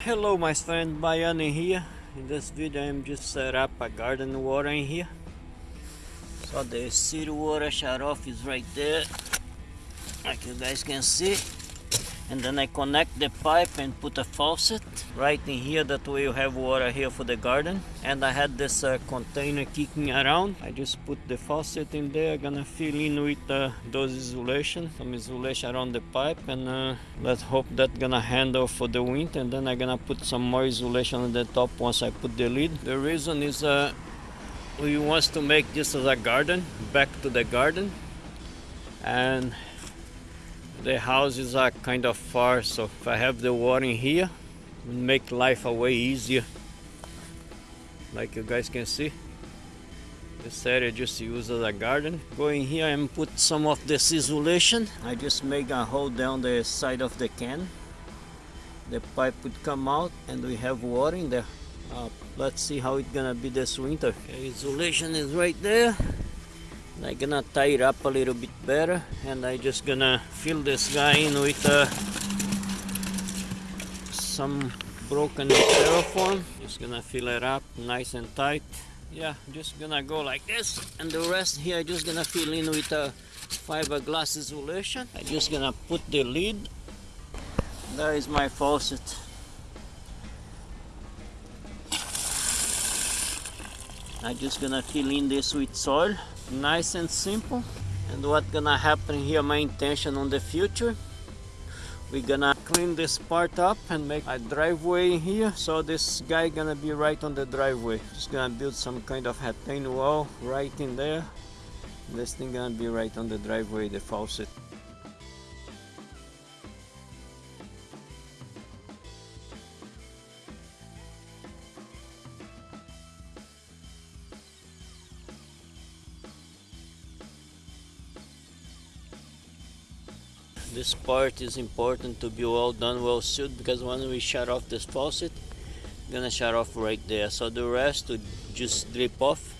Hello my friend Bayani here. In this video I'm just set up a garden water in here. So the city water shut off is right there. Like you guys can see and then I connect the pipe and put a faucet right in here that way you have water here for the garden. And I had this uh, container kicking around. I just put the faucet in there gonna fill in with uh, those insulation some insulation around the pipe. And uh, let's hope that gonna handle for the winter and then I'm gonna put some more insulation on the top once I put the lid. The reason is uh, we want to make this as a garden back to the garden. And the houses are kind of far so if I have the water in here it make life a way easier. Like you guys can see this area just used as a garden. Go in here and put some of this insulation. I just make a hole down the side of the can. The pipe would come out and we have water in there. Uh, let's see how it's gonna be this winter. Okay, insulation is right there I'm gonna tie it up a little bit better and I just gonna fill this guy in with uh, some broken styrofoam just gonna fill it up nice and tight. Yeah just gonna go like this and the rest here just gonna fill in with a uh, fiberglass insulation. I'm just gonna put the lid. There is my faucet I'm just gonna fill in this with soil nice and simple. And what gonna happen here my intention on the future? We're gonna clean this part up and make a driveway here. So this guy gonna be right on the driveway. Just gonna build some kind of retaining wall right in there. This thing gonna be right on the driveway the faucet this part is important to be well done well sealed because when we shut off this faucet gonna shut off right there. So the rest would just drip off.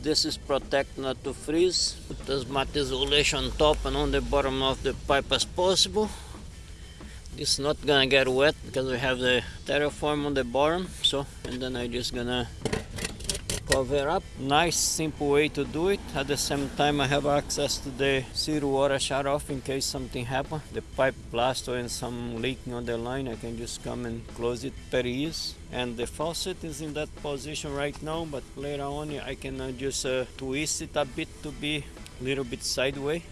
This is protect not to freeze. Put as much insulation on top and on the bottom of the pipe as possible. This not gonna get wet because we have the terraform on the bottom so and then I just gonna cover up. Nice simple way to do it. At the same time I have access to the city water shut off in case something happen. The pipe blast or some leaking on the line I can just come and close it very easy and the faucet is in that position right now but later on I can uh, just uh, twist it a bit to be a little bit sideways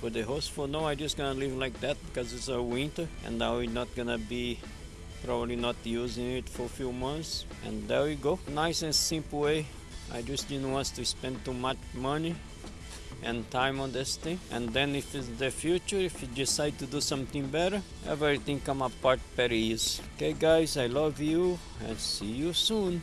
for the hose. For now I just gonna leave like that because it's a winter and now we're not gonna be probably not using it for a few months. And there we go. Nice and simple way. I just didn't want to spend too much money and time on this thing. And then if it's the future if you decide to do something better everything come apart very easy okay guys I love you and see you soon